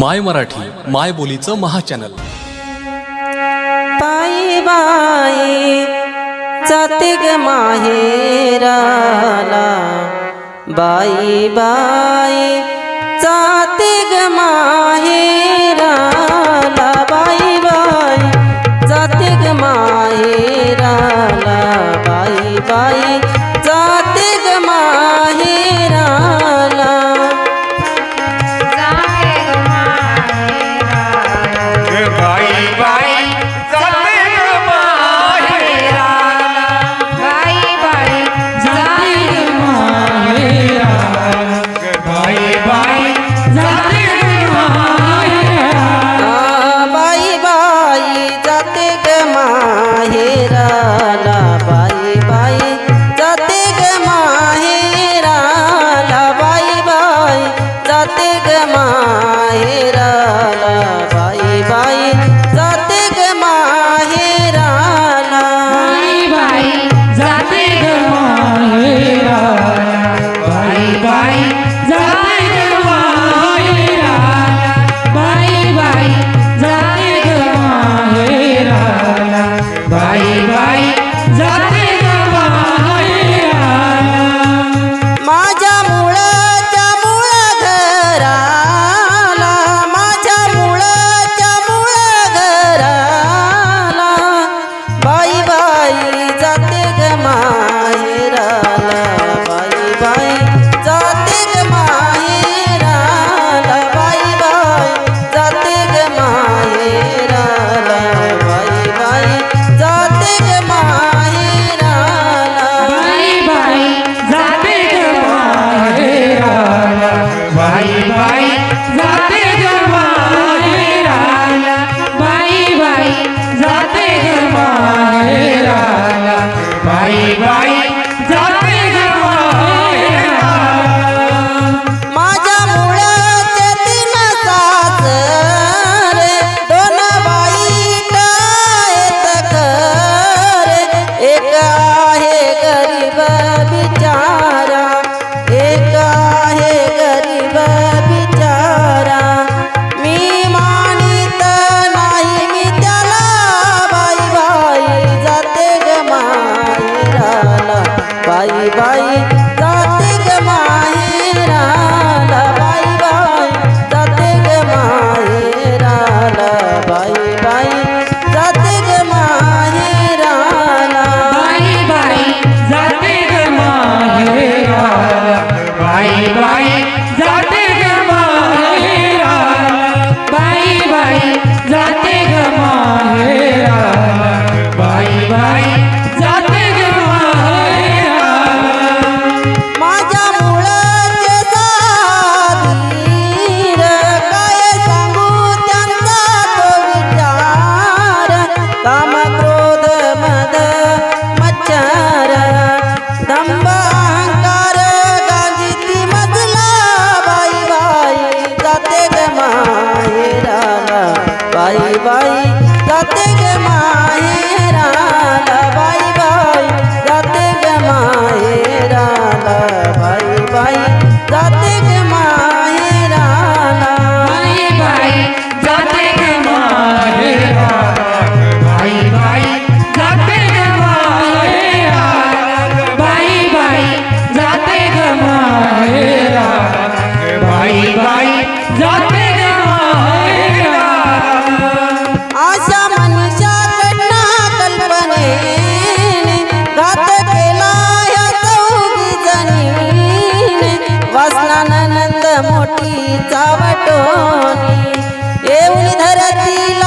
माय मराठी माय बोलीचं महाचॅनल. पायी बाई जाते ग माहेराला. बाई बाई जाते ग माहेर आणि bye bye. करतील